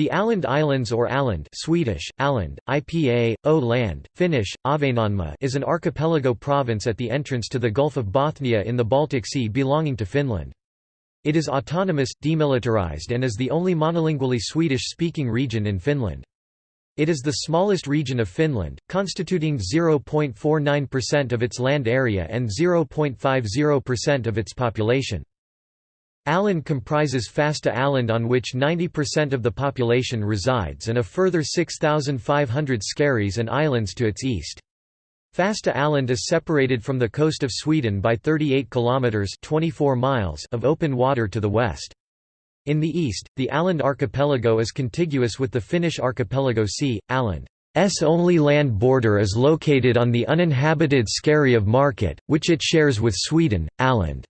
The Åland Islands or Åland Swedish, Åland, IPA, O land, Finnish, Ahvenanmaa is an archipelago province at the entrance to the Gulf of Bothnia in the Baltic Sea belonging to Finland. It is autonomous, demilitarized and is the only monolingually Swedish-speaking region in Finland. It is the smallest region of Finland, constituting 0.49% of its land area and 0.50% of its population. Åland comprises Fasta Åland on which 90% of the population resides and a further 6,500 skerries and islands to its east. Fasta Åland is separated from the coast of Sweden by 38 kilometers 24 miles of open water to the west. In the east, the Åland archipelago is contiguous with the Finnish archipelago sea. Åland's only land border is located on the uninhabited Skerry of Märket, which it shares with Sweden. Åland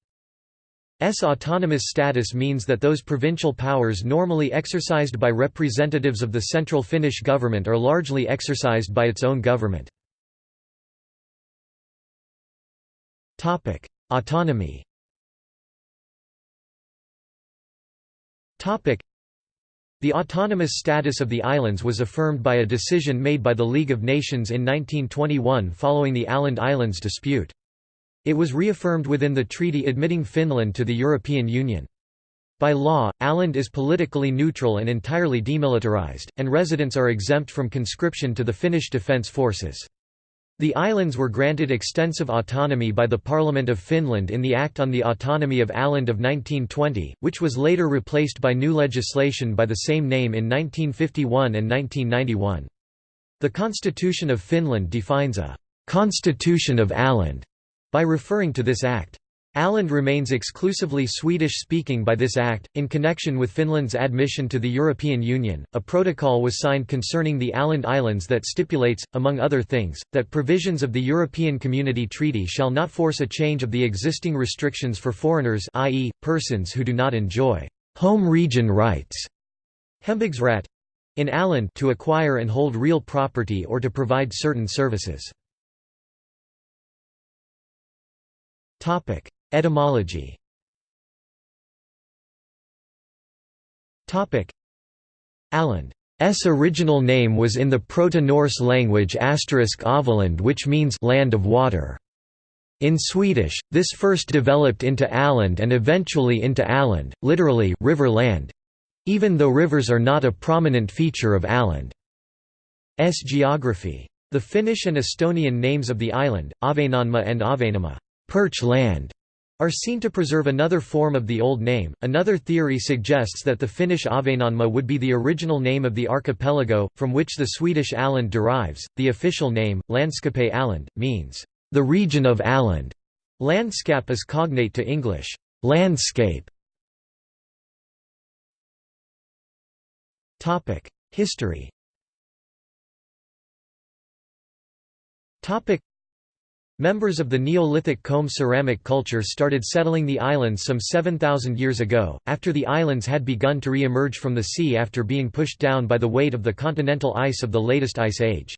autonomous status means that those provincial powers normally exercised by representatives of the central Finnish government are largely exercised by its own government. Autonomy the autonomous status of the islands was affirmed by a decision made by the League of Nations in 1921 following the Åland Islands dispute. It was reaffirmed within the treaty admitting Finland to the European Union. By law, Åland is politically neutral and entirely demilitarized, and residents are exempt from conscription to the Finnish Defence Forces. The islands were granted extensive autonomy by the Parliament of Finland in the Act on the Autonomy of Åland of 1920, which was later replaced by new legislation by the same name in 1951 and 1991. The Constitution of Finland defines a «Constitution of Åland» by referring to this act. Åland remains exclusively Swedish-speaking by this act. In connection with Finland's admission to the European Union, a protocol was signed concerning the Åland Islands that stipulates, among other things, that provisions of the European Community Treaty shall not force a change of the existing restrictions for foreigners i.e., persons who do not enjoy home region rights in Åland to acquire and hold real property or to provide certain services. Topic: Etymology. Topic: Åland's original name was in the Proto-Norse language asterisk Avaland which means land of water. In Swedish, this first developed into Åland and eventually into Åland, literally river land, even though rivers are not a prominent feature of Åland's geography. The Finnish and Estonian names of the island, Ahvenanmaa and Ahvenanmaa perch land are seen to preserve another form of the old name. Another theory suggests that the Finnish Ahvenanmaa would be the original name of the archipelago, from which the Swedish Åland derives. The official name, Landskape Åland, means the region of Åland. Landskap is cognate to English landscape. Topic: History. Topic: Members of the Neolithic comb ceramic culture started settling the islands some 7,000 years ago, after the islands had begun to re-emerge from the sea after being pushed down by the weight of the continental ice of the latest ice age.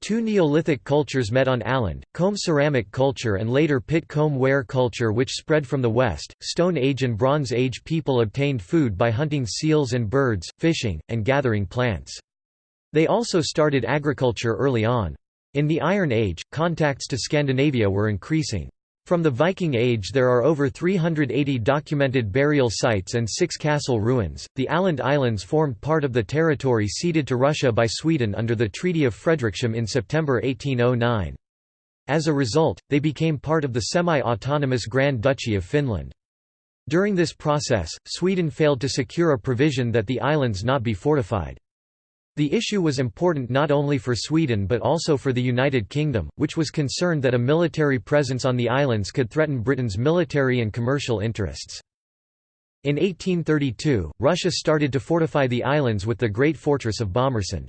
Two Neolithic cultures met on Åland, comb ceramic culture and later pit comb ware culture which spread from the west. Stone Age and Bronze Age people obtained food by hunting seals and birds, fishing, and gathering plants. They also started agriculture early on. In the Iron Age, contacts to Scandinavia were increasing. From the Viking Age there are over 380 documented burial sites and six castle ruins. The Åland Islands formed part of the territory ceded to Russia by Sweden under the Treaty of Fredrikshamn in September 1809. As a result, they became part of the semi-autonomous Grand Duchy of Finland. During this process, Sweden failed to secure a provision that the islands not be fortified. The issue was important not only for Sweden but also for the United Kingdom, which was concerned that a military presence on the islands could threaten Britain's military and commercial interests. In 1832, Russia started to fortify the islands with the great fortress of Bomarsund.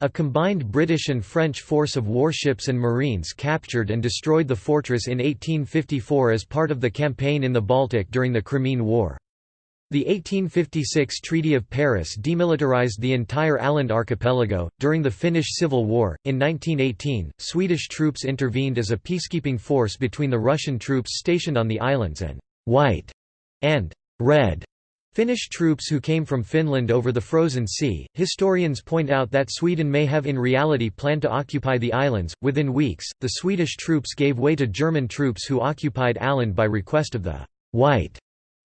A combined British and French force of warships and marines captured and destroyed the fortress in 1854 as part of the campaign in the Baltic during the Crimean War. The 1856 Treaty of Paris demilitarized the entire Åland archipelago. During the Finnish Civil War, in 1918, Swedish troops intervened as a peacekeeping force between the Russian troops stationed on the islands and white and red Finnish troops who came from Finland over the Frozen Sea. Historians point out that Sweden may have in reality planned to occupy the islands. Within weeks, the Swedish troops gave way to German troops who occupied Åland by request of the White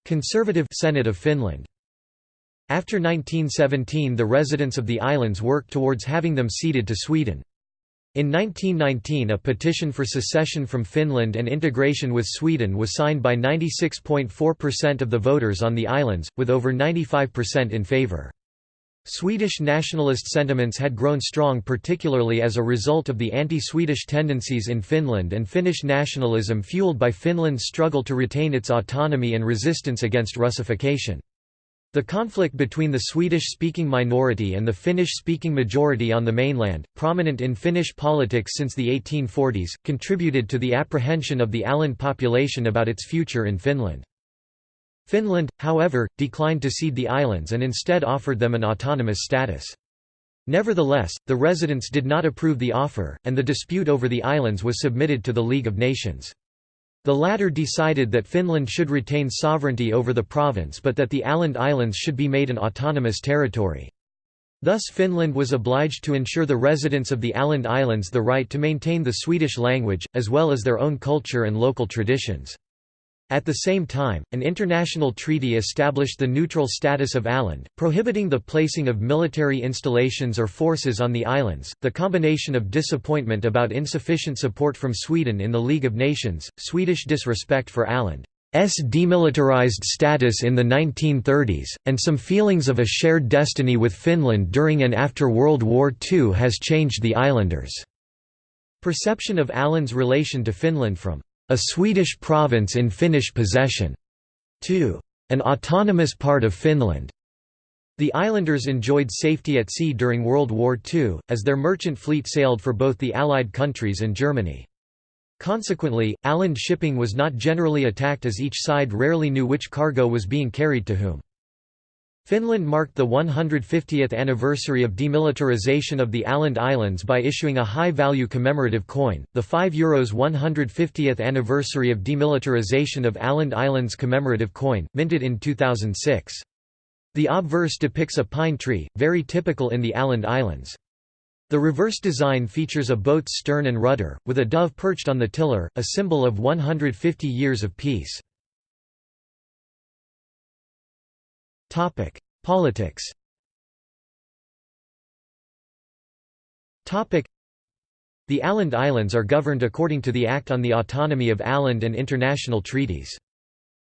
Conservative Senate of Finland. After 1917 the residents of the islands worked towards having them ceded to Sweden. In 1919 a petition for secession from Finland and integration with Sweden was signed by 96.4% of the voters on the islands, with over 95% in favour. Swedish nationalist sentiments had grown strong particularly as a result of the anti-Swedish tendencies in Finland and Finnish nationalism fueled by Finland's struggle to retain its autonomy and resistance against Russification. The conflict between the Swedish-speaking minority and the Finnish-speaking majority on the mainland, prominent in Finnish politics since the 1840s, contributed to the apprehension of the Åland population about its future in Finland. Finland, however, declined to cede the islands and instead offered them an autonomous status. Nevertheless, the residents did not approve the offer, and the dispute over the islands was submitted to the League of Nations. The latter decided that Finland should retain sovereignty over the province but that the Åland Islands should be made an autonomous territory. Thus Finland was obliged to ensure the residents of the Åland Islands the right to maintain the Swedish language, as well as their own culture and local traditions. At the same time, an international treaty established the neutral status of Åland, prohibiting the placing of military installations or forces on the islands. The combination of disappointment about insufficient support from Sweden in the League of Nations, Swedish disrespect for Åland's demilitarized status in the 1930s, and some feelings of a shared destiny with Finland during and after World War II has changed the islanders' perception of Åland's relation to Finland from a Swedish province in Finnish possession, to an autonomous part of Finland. The islanders enjoyed safety at sea during World War II, as their merchant fleet sailed for both the Allied countries and Germany. Consequently, Åland shipping was not generally attacked as each side rarely knew which cargo was being carried to whom. Finland marked the 150th anniversary of demilitarization of the Åland Islands by issuing a high-value commemorative coin, the 5 euros 150th anniversary of demilitarization of Åland Islands commemorative coin, minted in 2006. The obverse depicts a pine tree, very typical in the Åland Islands. The reverse design features a boat's stern and rudder, with a dove perched on the tiller, a symbol of 150 years of peace. Politics. The Åland Islands are governed according to the Act on the Autonomy of Åland and international treaties.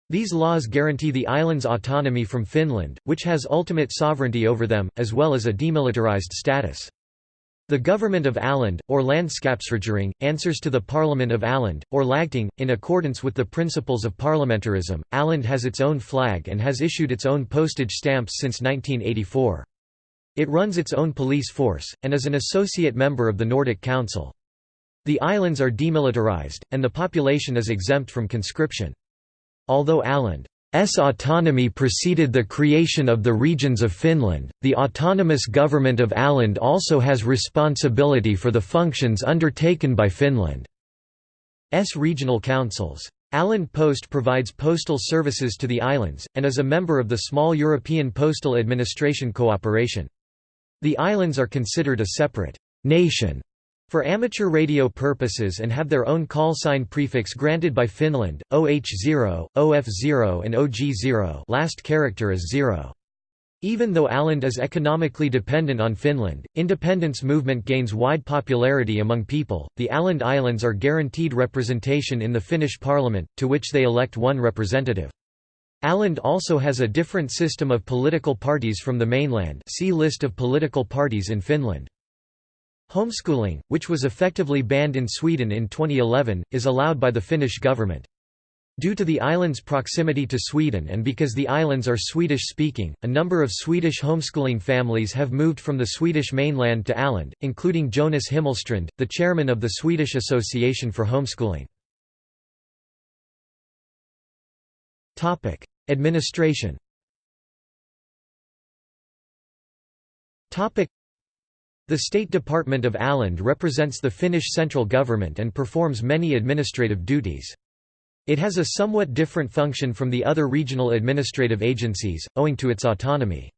These laws guarantee the islands' autonomy from Finland, which has ultimate sovereignty over them, as well as a demilitarized status. The government of Åland, or Landskapsregering, answers to the Parliament of Åland, or Lagting, in accordance with the principles of parliamentarism. Åland has its own flag and has issued its own postage stamps since 1984. It runs its own police force, and is an associate member of the Nordic Council. The islands are demilitarized, and the population is exempt from conscription. Although Åland S autonomy preceded the creation of the regions of Finland. The autonomous government of Åland also has responsibility for the functions undertaken by Finland's regional councils. Åland Post provides postal services to the islands, and is a member of the small European Postal Administration Cooperation. The islands are considered a separate nation for amateur radio purposes and have their own call sign prefix granted by Finland, OH0, OF0 and OG0 last character is 0. Even though Åland is economically dependent on Finland, independence movement gains wide popularity among people. The Åland Islands are guaranteed representation in the Finnish parliament, to which they elect one representative. Åland also has a different system of political parties from the mainland see list of political parties in Finland. Homeschooling, which was effectively banned in Sweden in 2011, is allowed by the Finnish government. Due to the island's proximity to Sweden and because the islands are Swedish-speaking, a number of Swedish homeschooling families have moved from the Swedish mainland to Åland, including Jonas Himmelstrand, the chairman of the Swedish Association for Homeschooling. Administration the State Department of Åland represents the Finnish central government and performs many administrative duties. It has a somewhat different function from the other regional administrative agencies, owing to its autonomy.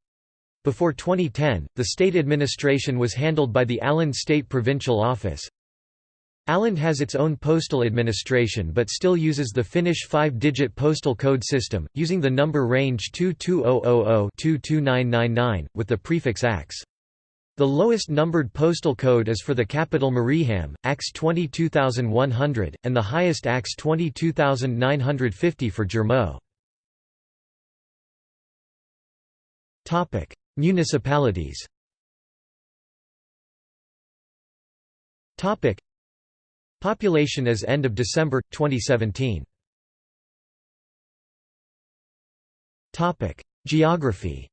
Before 2010, the state administration was handled by the Åland State Provincial Office. Åland has its own postal administration but still uses the Finnish five-digit postal code system, using the number range 22000-22999, with the prefix AX. The lowest numbered postal code is for the capital Mariehamn, AX 22100, and the highest AX 22950 for Jurmo. Municipalities Population as end of December 2017. Topic: Geography.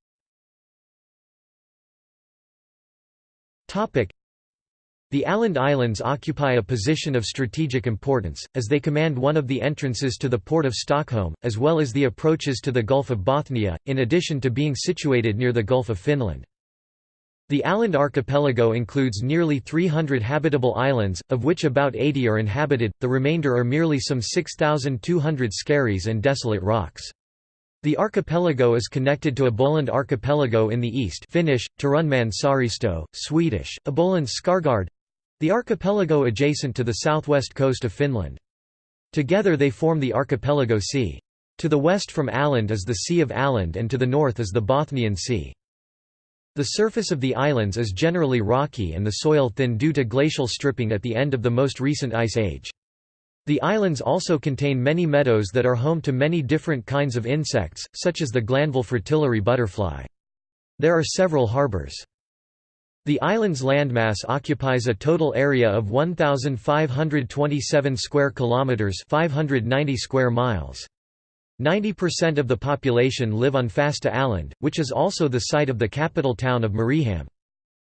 The Åland Islands occupy a position of strategic importance, as they command one of the entrances to the port of Stockholm, as well as the approaches to the Gulf of Bothnia, in addition to being situated near the Gulf of Finland. The Åland archipelago includes nearly 300 habitable islands, of which about 80 are inhabited, the remainder are merely some 6,200 skerries and desolate rocks. The archipelago is connected to Åboland archipelago in the east Finnish, Saaristo, Swedish, Åboland Skargard—the archipelago adjacent to the southwest coast of Finland. Together they form the archipelago sea. To the west from Åland is the Sea of Åland and to the north is the Bothnian Sea. The surface of the islands is generally rocky and the soil thin due to glacial stripping at the end of the most recent ice age. The islands also contain many meadows that are home to many different kinds of insects, such as the Glanville fritillary butterfly. There are several harbors. The island's landmass occupies a total area of 1527 square kilometers, 590 square miles. 90% of the population live on Fasta Island, which is also the site of the capital town of Mariehamn.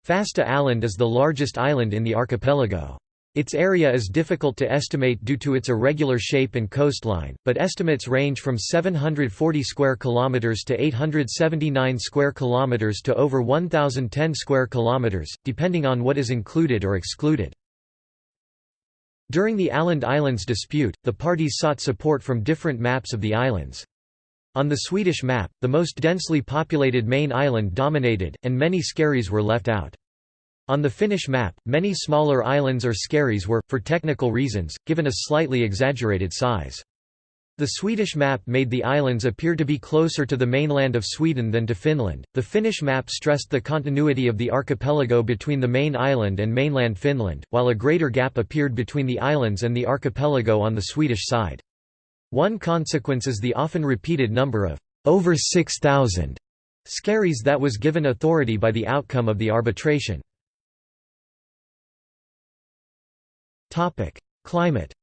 Fasta Island is the largest island in the archipelago. Its area is difficult to estimate due to its irregular shape and coastline, but estimates range from 740 square kilometers to 879 square kilometers to over 1010 square kilometers, depending on what is included or excluded. During the Åland Islands dispute, the parties sought support from different maps of the islands. On the Swedish map, the most densely populated main island dominated, and many skerries were left out. On the Finnish map, many smaller islands or skerries were, for technical reasons, given a slightly exaggerated size. The Swedish map made the islands appear to be closer to the mainland of Sweden than to Finland. The Finnish map stressed the continuity of the archipelago between the main island and mainland Finland, while a greater gap appeared between the islands and the archipelago on the Swedish side. One consequence is the often repeated number of over 6,000 skerries that was given authority by the outcome of the arbitration. Climate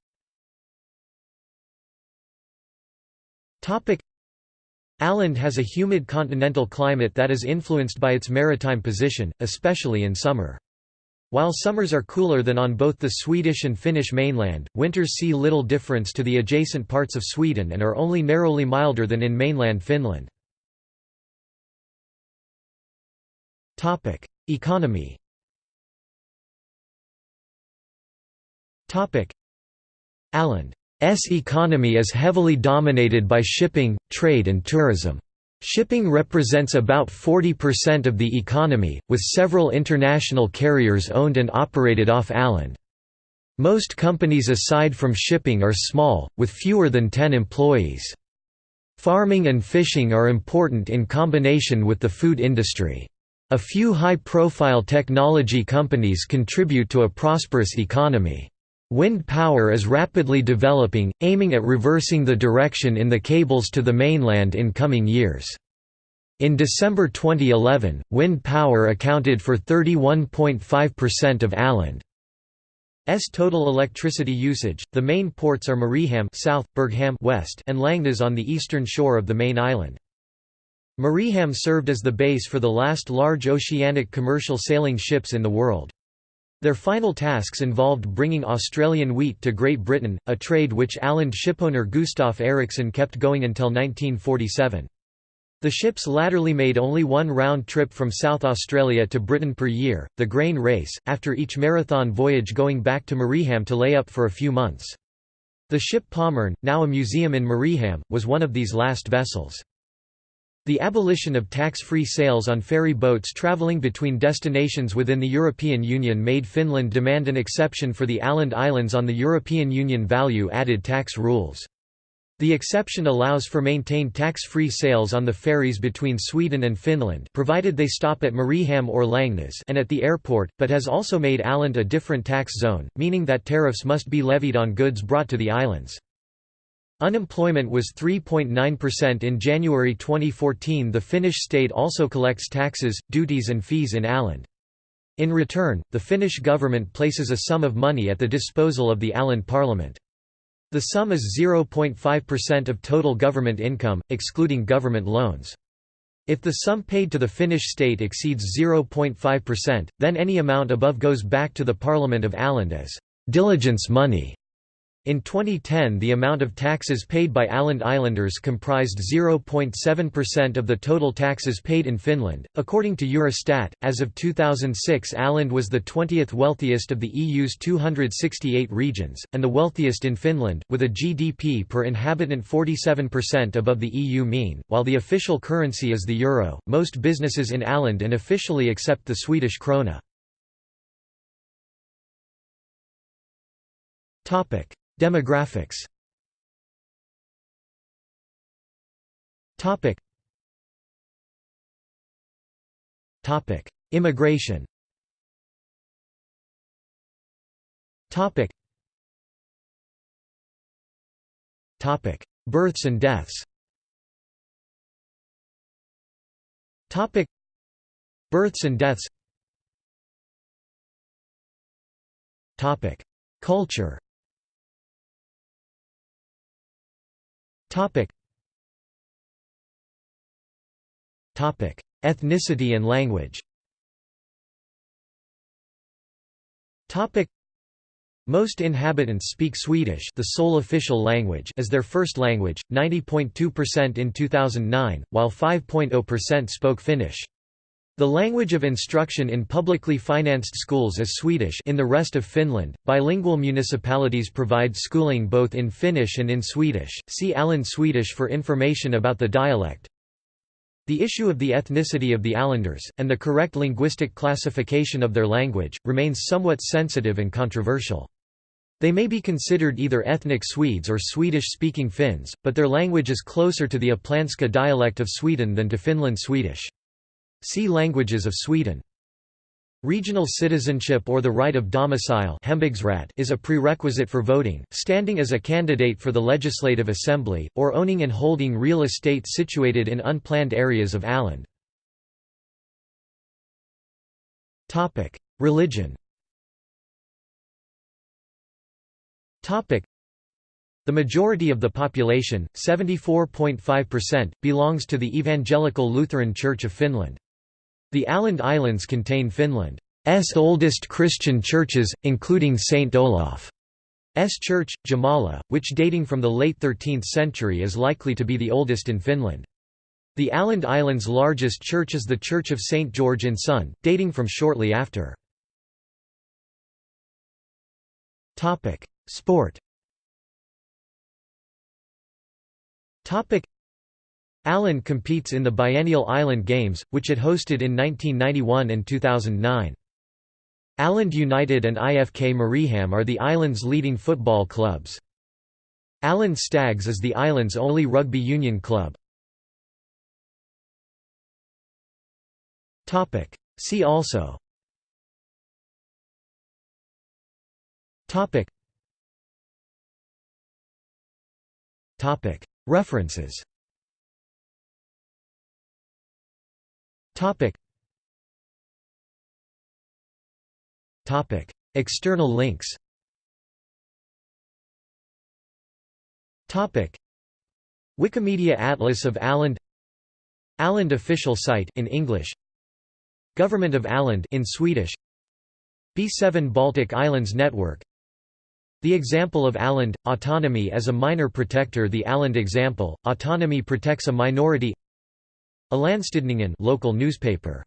Topic: Åland has a humid continental climate that is influenced by its maritime position, especially in summer. While summers are cooler than on both the Swedish and Finnish mainland, winters see little difference to the adjacent parts of Sweden and are only narrowly milder than in mainland Finland. Economy Åland S economy is heavily dominated by shipping, trade and tourism. Shipping represents about 40% of the economy, with several international carriers owned and operated off Åland. Most companies aside from shipping are small, with fewer than 10 employees. Farming and fishing are important in combination with the food industry. A few high-profile technology companies contribute to a prosperous economy. Wind power is rapidly developing, aiming at reversing the direction in the cables to the mainland in coming years. In December 2011, wind power accounted for 31.5% of Åland's total electricity usage. The main ports are Mariehamn south, Berghamn west, and Långnäs on the eastern shore of the main island. Mariehamn served as the base for the last large oceanic commercial sailing ships in the world. Their final tasks involved bringing Australian wheat to Great Britain, a trade which Åland shipowner Gustaf Erikson kept going until 1947. The ships latterly made only one round trip from South Australia to Britain per year, the grain race, after each marathon voyage going back to Mariehamn to lay up for a few months. The ship Pommern, now a museum in Mariehamn, was one of these last vessels. The abolition of tax-free sales on ferry boats travelling between destinations within the European Union made Finland demand an exception for the Åland Islands on the European Union value-added tax rules. The exception allows for maintained tax-free sales on the ferries between Sweden and Finland provided they stop at Mariehamn or Långnäs and at the airport, but has also made Åland a different tax zone, meaning that tariffs must be levied on goods brought to the islands. Unemployment was 3.9% in January 2014 The Finnish state also collects taxes, duties and fees in Åland. In return, the Finnish government places a sum of money at the disposal of the Åland parliament. The sum is 0.5% of total government income, excluding government loans. If the sum paid to the Finnish state exceeds 0.5%, then any amount above goes back to the Parliament of Åland as «diligence money» In 2010 the amount of taxes paid by Åland Islanders comprised 0.7% of the total taxes paid in Finland. According to Eurostat, as of 2006 Åland was the 20th wealthiest of the EU's 268 regions, and the wealthiest in Finland, with a GDP per inhabitant 47% above the EU mean. While the official currency is the euro, most businesses in Åland and officially accept the Swedish krona. Topic Demographics. Topic. Topic. Immigration. Topic. Topic. Births and deaths. Topic. Births and deaths. Topic. Culture Topic. Topic: Ethnicity and language. Topic: Most inhabitants speak Swedish, the sole official language, as their first language, 90.2% in 2009, while 5.0% spoke Finnish. The language of instruction in publicly financed schools is Swedish in the rest of Finland. Bilingual municipalities provide schooling both in Finnish and in Swedish. See Åland Swedish for information about the dialect. The issue of the ethnicity of the Ålanders, and the correct linguistic classification of their language, remains somewhat sensitive and controversial. They may be considered either ethnic Swedes or Swedish-speaking Finns, but their language is closer to the Upplandska dialect of Sweden than to Finland Swedish. See Languages of Sweden. Regional citizenship or the right of domicile is a prerequisite for voting, standing as a candidate for the Legislative Assembly, or owning and holding real estate situated in unplanned areas of Åland. Religion the majority of the population, 74.5%, belongs to the Evangelical Lutheran Church of Finland. The Åland Islands contain Finland's oldest Christian churches, including St. Olaf's Church, Jomala, which dating from the late 13th century is likely to be the oldest in Finland. The Åland Islands' largest church is the Church of St. George in Sund, dating from shortly after. Sport Åland competes in the biennial Island Games, which it hosted in 1991 and 2009. Åland United and IFK Mariehamn are the island's leading football clubs. Åland Stags is the island's only rugby union club. See also References Topic. Topic. External links. Topic. Wikimedia Atlas of Åland Åland official site in English. Government of Åland in Swedish. B7 Baltic Islands Network. The example of Åland, autonomy as a minor protector. The Åland example, autonomy protects a minority Ålandstidningen local newspaper